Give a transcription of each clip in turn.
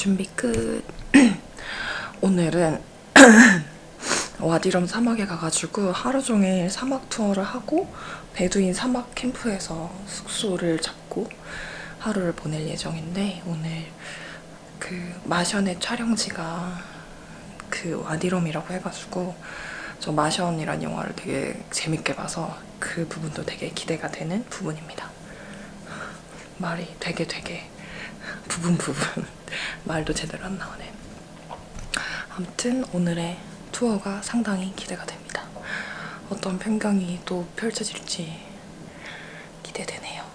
준비 끝. 오늘은 와디럼 사막에 가가지고 하루 종일 사막 투어를 하고 베두인 사막 캠프에서 숙소를 잡고 하루를 보낼 예정인데 오늘 그 마션의 촬영지가 그 와디럼이라고 해가지고 저 마션이란 영화를 되게 재밌게 봐서 그 부분도 되게 기대가 되는 부분입니다. 말이 되게 되게 부분 부분 말도 제대로 안 나오네. 아무튼 오늘의 투어가 상당히 기대가 됩니다. 어떤 풍경이 또 펼쳐질지 기대되네요.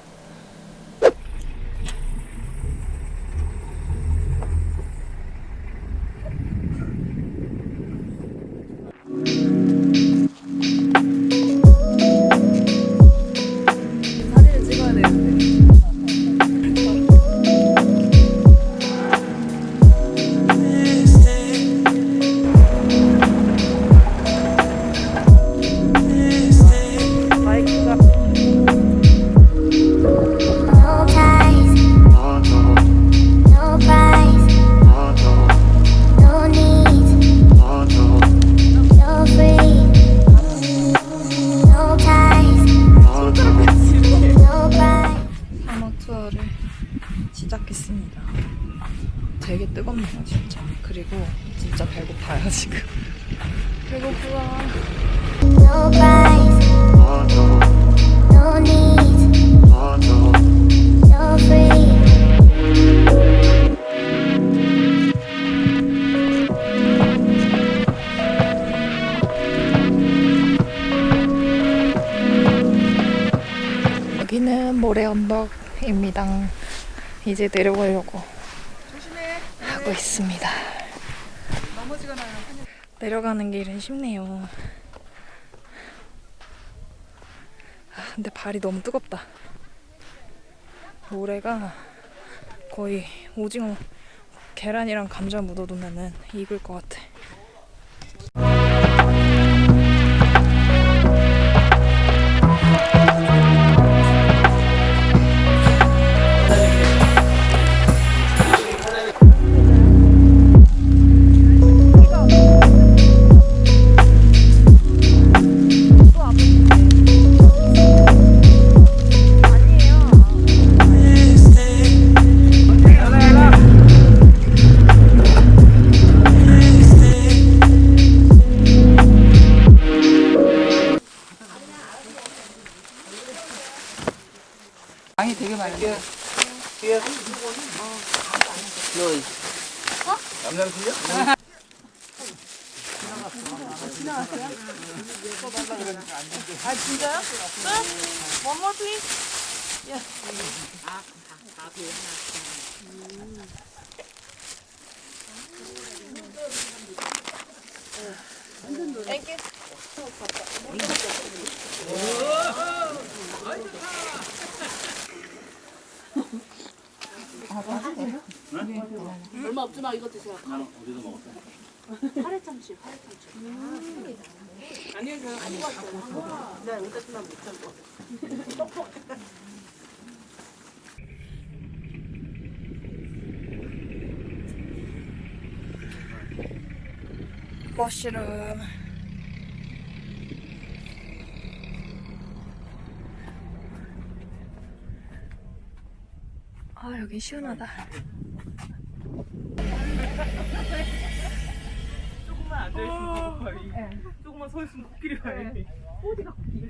이제 내려가려고 하고 있습니다. 내려가는 길은 쉽네요. 아, 근데 발이 너무 뜨겁다. 모래가 거의 오징어 계란이랑 감자 묻어두면은 익을 것 같아. 양이 되게 많은데. 아 진짜요? 끝? 얼마 없지만 이거 드세요. 어디서 먹었어요? 파래참치, 파래참치. 아니요, 저는 안 먹었어요. 네, 여기까지만 못 참고. 머시룸. 아 여기 시원하다. 조금만 앉아있으면 거의. 조금만 서 있으면 코끼리 가요. 어디가 코끼리?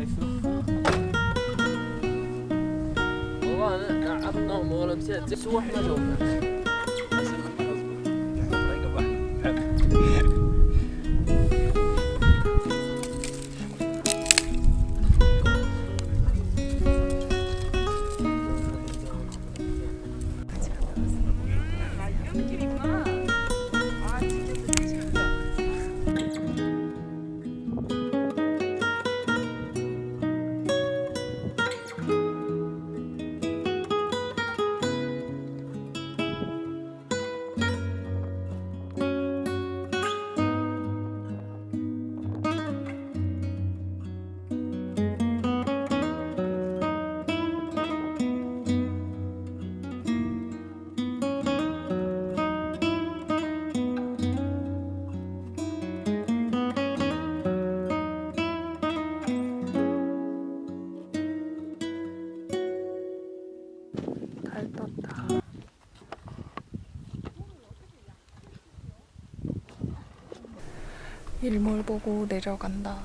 يفلح والله أنا قعدت ولا مسيت سوى إحنا جونا 일몰 보고 내려간다.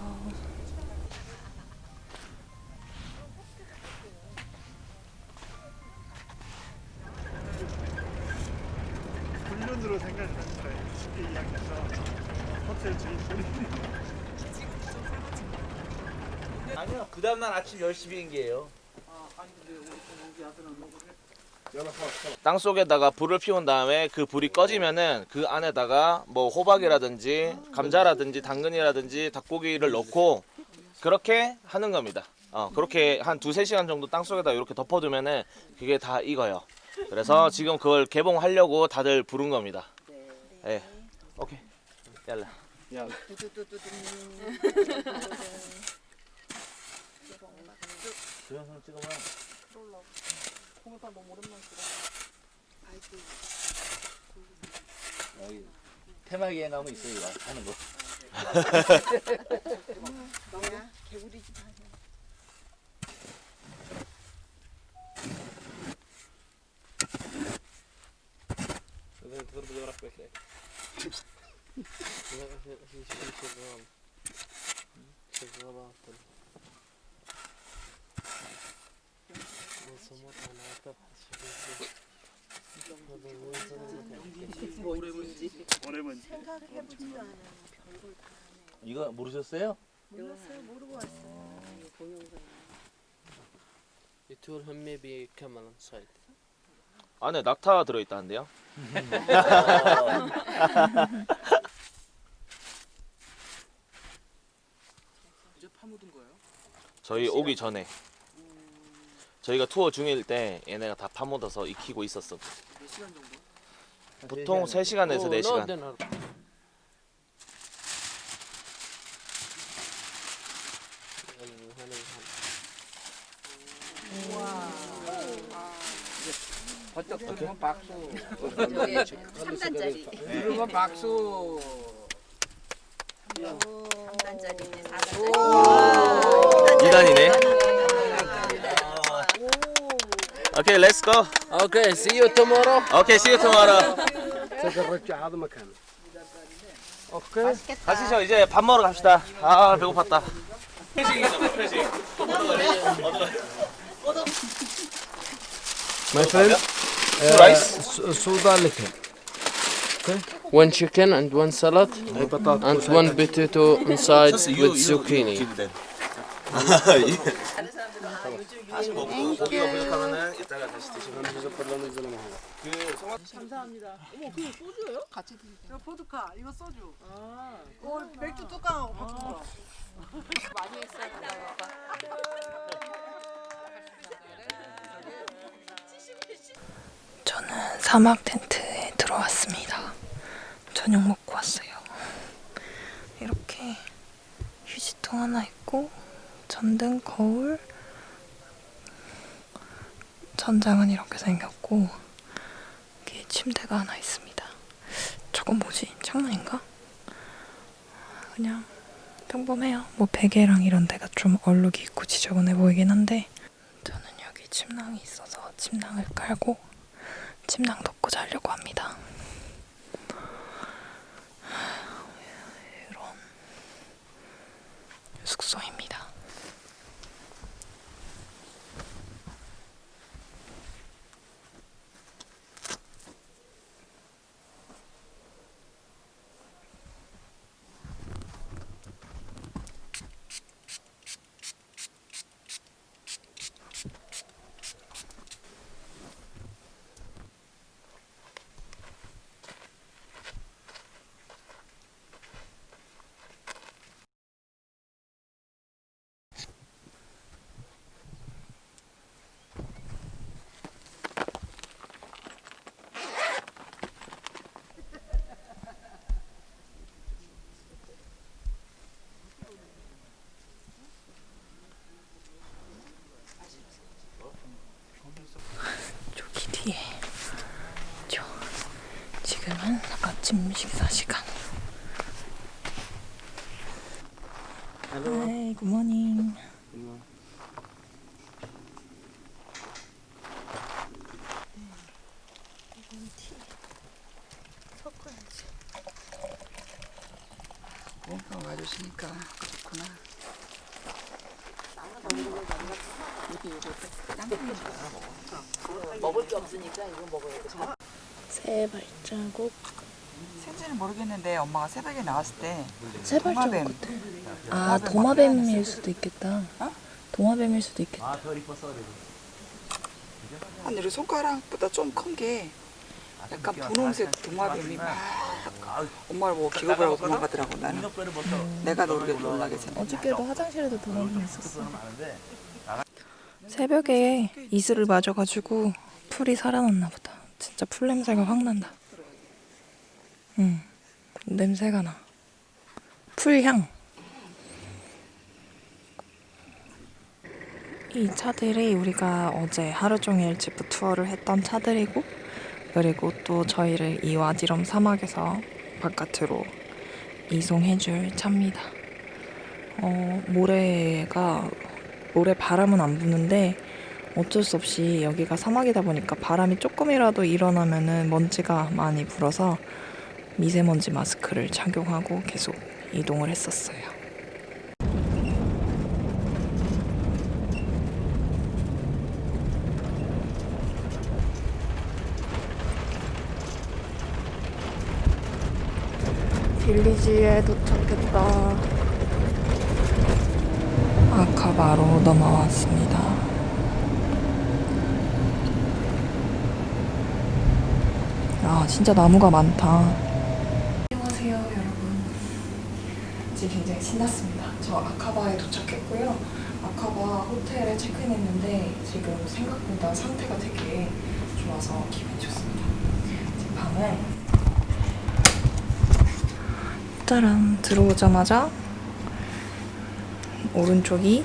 훈련으로 생각했는데 쉽게 이야기해서 호텔 주인분이. 아니요 그 다음날 아침 10시 비행기예요 땅 속에다가 불을 피운 다음에 그 불이 꺼지면은 그 안에다가 뭐 호박이라든지 감자라든지 당근이라든지 닭고기를 넣고 그렇게 하는 겁니다. 어 그렇게 한 두세 시간 정도 땅 속에다 이렇게 덮어두면은 그게 다 익어요. 그래서 지금 그걸 개봉하려고 다들 부른 겁니다. 예. 오케이. 얄라. 주연상 찍 으면 여기 테마기에 나오면 있어요 이거. 하는 거 이거 모르셨어요? You told him maybe come on side. 안에 낙타 들어있다는데요 이제 파묻은 거예요? 저희 오기 전에 저희가 투어 중일 때 얘네가 다 파묻어서 익히고 있었어? 보통 3시간에서 Oh, no 4시간 dinner. 버쩍 들으면 박수. 3단짜리. 들으면 박수. 3단짜리네, 2단이네 Okay, let's go. Okay, see you tomorrow. Okay, see you tomorrow. 저거를 하도 막 하는. 오케이. 가시죠. 이제 밥 먹으러 갑시다. 아, 배고팠다. 회식이잖아, 회식. My friend, uh, rice, soda liquor. Okay. One chicken and one salad and one potato inside with zucchini. 다시 먹고 고기가 부족하면은 이따가 다시 드시면 감사합니다. 어머, 그게 소주예요? 같이 드세요. 이거 보드카, 이거 소주. 아. 어, 맥주 뚜껑하고 같은 거. 많이 된다, 저는 사막 텐트에 들어왔습니다. 저녁 먹고 왔어요. 이렇게 휴지통 하나 있고 전등, 거울, 전장은 이렇게 생겼고 여기 침대가 하나 있습니다. 저건 뭐지? 창문인가? 그냥 평범해요. 뭐 베개랑 이런 데가 좀 얼룩이 있고 지저분해 보이긴 한데 저는 여기 침낭이 있어서 침낭을 깔고 침낭 덮고 자려고 합니다. 예. 저, 지금은 아침 식사 시간. 하이, 굿모닝. 몸빵 와주시니까 좋구나. 먹을 게 없으니까 이거 먹어야 돼. 새 발자국. 생지는 모르겠는데 새벽에 나왔을 때새 발자국 도마뱀. 같아. 아, 도마뱀일 수도 있겠다. 어? 도마뱀일 수도 있겠다. 한 우리 손가락보다 좀 큰 게 약간 분홍색 도마뱀이 막 엄마를 보고 기겁을 하고 도망가더라고 나는. 내가 놀게 놀라게 생겼 어저께도 화장실에도 도마뱀 있었어. 새벽에 이슬을 맞아가지고 풀이 살아났나 보다. 진짜 풀 냄새가 확 난다. 응, 냄새가 나. 풀향. 이 차들이 우리가 어제 하루 종일 지프 투어를 했던 차들이고 그리고 또 저희를 이 와디럼 사막에서 바깥으로 이송해줄 차입니다. 어, 모래가 모래 바람은 안 부는데 어쩔 수 없이 여기가 사막이다 보니까 바람이 조금이라도 일어나면은 먼지가 많이 불어서 미세먼지 마스크를 착용하고 계속 이동을 했었어요. 빌리지에 도착했다. 아카바로 넘어왔습니다. 아, 진짜 나무가 많다. 안녕하세요, 여러분. 지금 굉장히 신났습니다. 저 아카바에 도착했고요. 아카바 호텔에 체크인했는데 지금 생각보다 상태가 되게 좋아서 기분이 좋습니다. 지금 밤은 짜란 들어오자마자 오른쪽이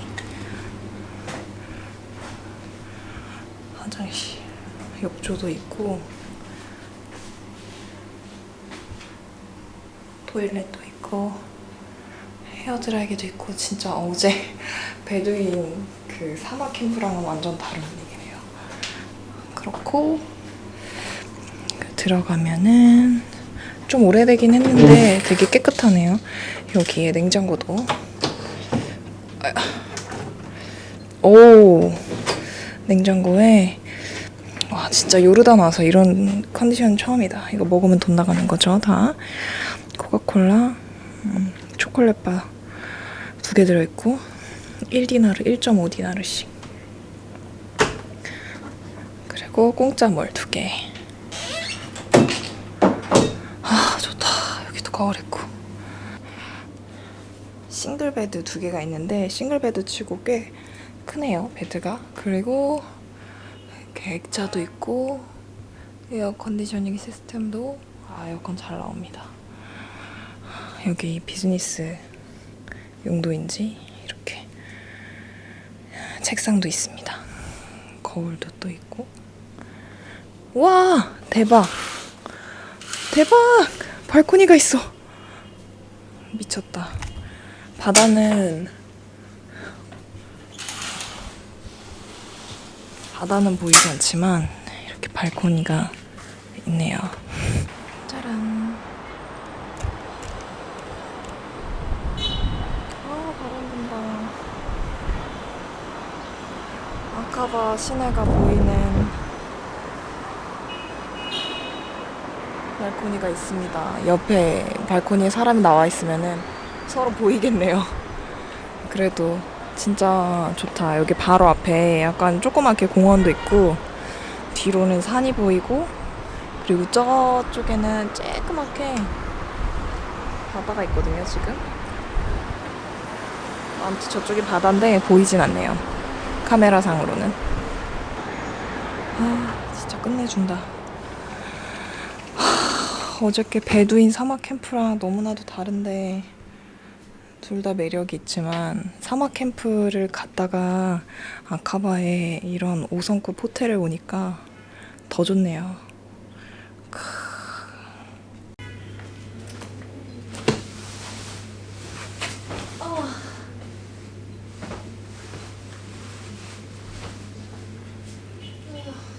화장실 욕조도 있고 토일렛도 있고 헤어드라이기도 있고 진짜 어제 베두인 그 사막 캠프랑은 완전 다른 분위기네요. 그렇고 그 들어가면은 좀 오래되긴 했는데 되게 깨끗하네요. 여기에 냉장고도 아야. 오 냉장고에 와 진짜 요르단 와서 이런 컨디션 처음이다. 이거 먹으면 돈 나가는 거죠 다. 코카콜라, 음, 초콜릿바 두 개 들어있고 1디나르, 1.5디나르씩 그리고 공짜 물 두 개. 아 좋다. 여기도 거울 있고 single bed 두 개가 있는데 single bed 치고 꽤 크네요 bed가. 그리고 이렇게 액자도 있고 air conditioning system도 아 에어컨 잘 나옵니다. 여기 비즈니스 용도인지 이렇게 책상도 있습니다. 거울도 또 있고. 와 대박. 대박! 발코니가 있어. 미쳤다. 바다는 바다는 보이지 않지만 이렇게 발코니가 있네요 짜란 아 바람 분다 아카바 시내가 보이는 발코니가 있습니다. 옆에 발코니에 사람이 나와 있으면은 서로 보이겠네요. 그래도 진짜 좋다. 여기 바로 앞에 약간 조그맣게 공원도 있고 뒤로는 산이 보이고 그리고 저쪽에는 쬐끄맣게 바다가 있거든요, 지금. 아무튼 저쪽이 바다인데 보이진 않네요. 카메라상으로는. 아, 진짜 끝내준다. 어저께 베두인 사막 캠프랑 너무나도 다른데 둘 다 매력이 있지만 사막 캠프를 갔다가 아카바에 이런 5성급 호텔을 오니까 더 좋네요.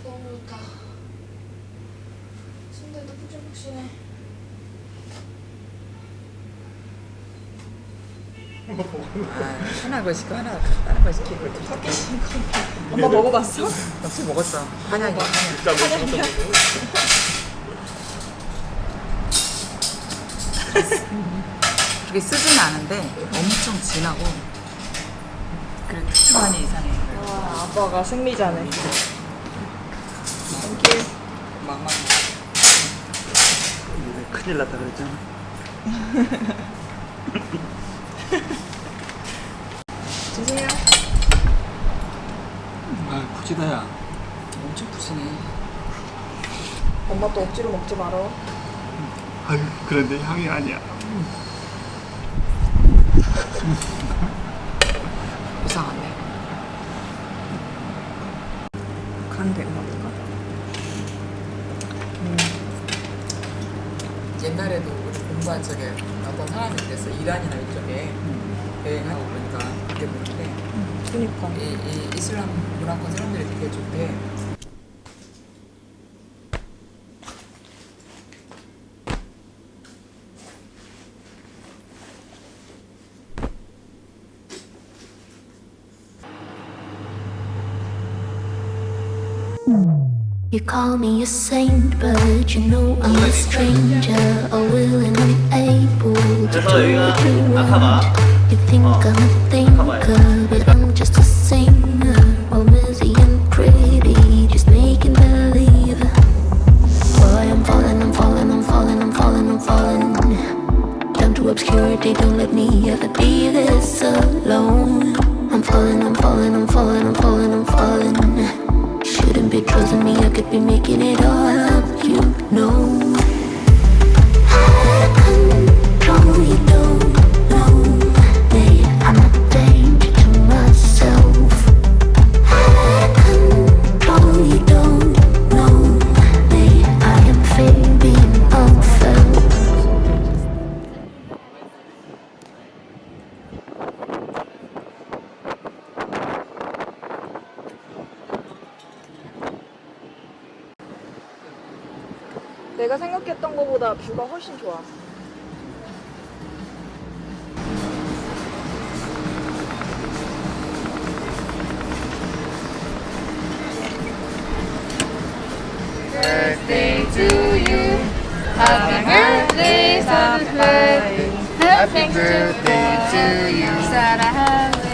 너무 좋다. 침대도 푹신푹신해. 하나 거 시키고 하나 다른 거 시키고 엄마 먹어봤어? 역시 먹었어. 한약이 그게 쓰진 않은데 엄청 진하고 그리고 특수한이 이상해. 와, 아빠가 승리자네. 막막 큰일 났다 그랬잖아. 드세요. 아, 부지다야. 엄청 푸시네 엄마 또 억지로 먹지 말어. 아유, 그런데 향이 아니야. 이상한데 간대 먹을까? 옛날에도 우리 공부한 적에 어떤 사람이 그랬어 이란이나 이쪽에 여행하고 그러니까 그때 보는데 그니까. 이, 이 이슬람 문화권 사람들이 되게 좋대 You call me a saint, but you know I'm a stranger. A willing and able to do what you want. You think I'm a thinker, don't let me ever be this alone. I'm falling, I'm falling, I'm falling, I'm falling, I'm falling. Shouldn't be trusting me, I could be making it all up, you know. 것보다 뷰가 훨씬 좋아.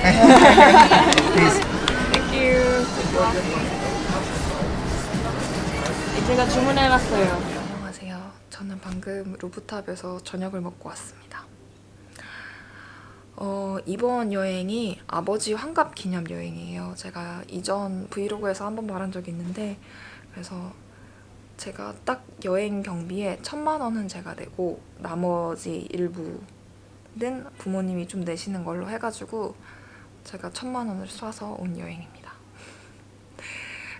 제가 주문해놨어요. 안녕하세요. 방금 루프탑에서 저녁을 먹고 왔습니다. 어, 이번 여행이 아버지 환갑 기념 여행이에요. 제가 이전 브이로그에서 한번 말한 적이 있는데 그래서 제가 딱 여행 경비에 천만 원은 제가 내고 나머지 일부는 부모님이 좀 내시는 걸로 해가지고 제가 천만 원을 쏴서 온 여행입니다.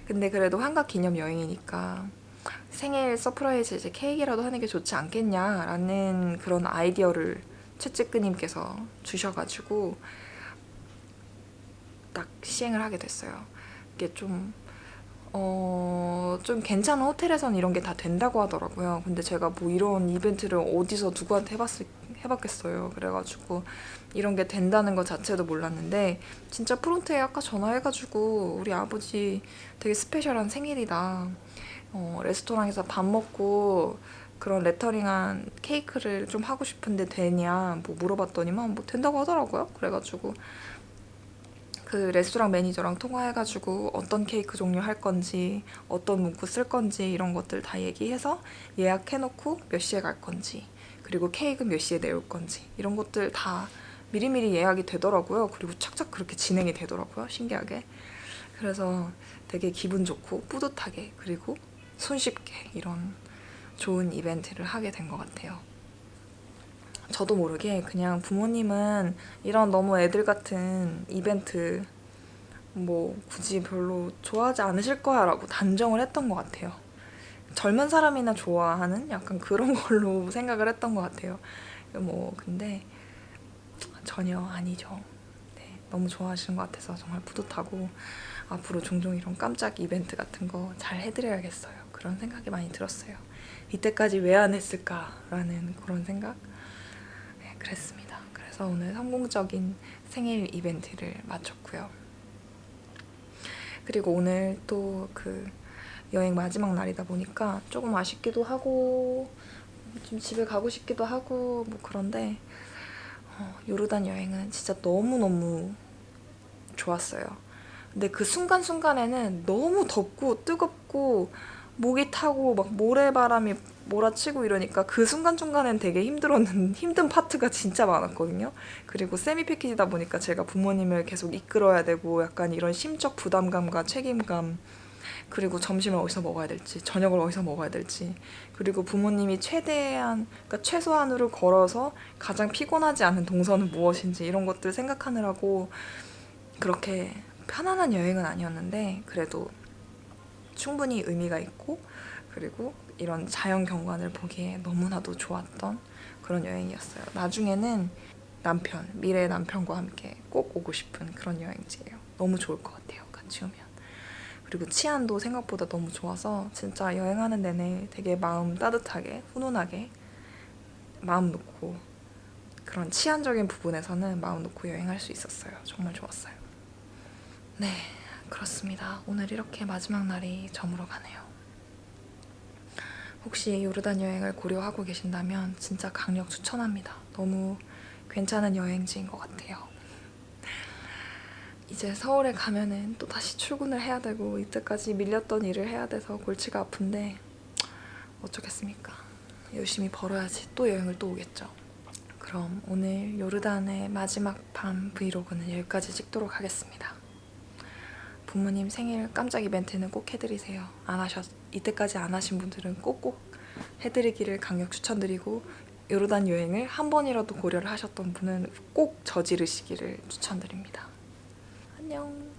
근데 그래도 환갑 기념 여행이니까 생일 surprise 이제 케이크라도 하는 게 좋지 않겠냐라는 그런 아이디어를 ChatGPT님께서 주셔가지고 딱 시행을 하게 됐어요. 이게 좀 어, 좀 괜찮은 호텔에서는 이런 게 다 된다고 하더라고요. 근데 제가 뭐 이런 이벤트를 어디서 누구한테 해봤을, 해봤겠어요. 그래가지고 이런 게 된다는 것 자체도 몰랐는데 진짜 프론트에 아까 전화해가지고 우리 아버지 되게 special한 생일이다. 어, 레스토랑에서 밥 먹고 그런 레터링한 케이크를 좀 하고 싶은데 되냐 뭐 물어봤더니만 뭐 된다고 하더라고요. 그래가지고 그 레스토랑 매니저랑 통화해가지고 어떤 케이크 종류 할 건지 어떤 문구 쓸 건지 이런 것들 다 얘기해서 예약해놓고 몇 시에 갈 건지 그리고 케이크 몇 시에 내올 건지 이런 것들 다 미리미리 예약이 되더라고요. 그리고 착착 그렇게 진행이 되더라고요. 신기하게. 그래서 되게 기분 좋고 뿌듯하게 그리고 손쉽게 이런 좋은 이벤트를 하게 된 것 같아요. 저도 모르게 그냥 부모님은 이런 너무 애들 같은 이벤트 뭐 굳이 별로 좋아하지 않으실 거야 라고 단정을 했던 것 같아요. 젊은 사람이나 좋아하는 약간 그런 걸로 생각을 했던 것 같아요. 뭐 근데 전혀 아니죠. 네, 너무 좋아하시는 것 같아서 정말 뿌듯하고 앞으로 종종 이런 깜짝 이벤트 같은 거 잘 해드려야겠어요. 그런 생각이 많이 들었어요. 이때까지 왜 안 했을까라는 그런 생각? 네, 그랬습니다. 그래서 오늘 성공적인 생일 이벤트를 마쳤고요. 그리고 오늘 또 그 여행 마지막 날이다 보니까 조금 아쉽기도 하고 좀 집에 가고 싶기도 하고 뭐 그런데 어, 요르단 여행은 진짜 너무너무 좋았어요. 근데 그 순간순간에는 너무 덥고 뜨겁고 목이 타고 막 모래바람이 몰아치고 이러니까 그 순간순간엔 되게 힘들었는 힘든 파트가 진짜 많았거든요. 그리고 세미 패키지다 보니까 제가 부모님을 계속 이끌어야 되고 약간 이런 심적 부담감과 책임감 그리고 점심을 어디서 먹어야 될지 저녁을 어디서 먹어야 될지 그리고 부모님이 최대한 그러니까 최소한으로 걸어서 가장 피곤하지 않은 동선은 무엇인지 이런 것들 생각하느라고 그렇게 편안한 여행은 아니었는데 그래도 충분히 의미가 있고 그리고 이런 자연 경관을 보기에 너무나도 좋았던 그런 여행이었어요. 나중에는 남편, 미래의 남편과 함께 꼭 오고 싶은 그런 여행지예요. 너무 좋을 것 같아요. 같이 오면. 그리고 치안도 생각보다 너무 좋아서 진짜 여행하는 내내 되게 마음 따뜻하게 훈훈하게 마음 놓고 그런 치안적인 부분에서는 마음 놓고 여행할 수 있었어요. 정말 좋았어요. 네, 그렇습니다. 오늘 이렇게 마지막 날이 저물어 가네요. 혹시 요르단 여행을 고려하고 계신다면 진짜 강력 추천합니다. 너무 괜찮은 여행지인 것 같아요. 이제 서울에 가면은 또 다시 출근을 해야 되고 이때까지 밀렸던 일을 해야 돼서 골치가 아픈데 어쩌겠습니까. 열심히 벌어야지 또 여행을 또 오겠죠. 그럼 오늘 요르단의 마지막 밤 브이로그는 여기까지 찍도록 하겠습니다. 부모님 생일 깜짝 이벤트는 꼭 해드리세요. 안 하셨, 이때까지 안 하신 분들은 꼭꼭 해드리기를 강력 추천드리고 요르단 여행을 한 번이라도 고려를 하셨던 분은 꼭 저지르시기를 추천드립니다. 안녕.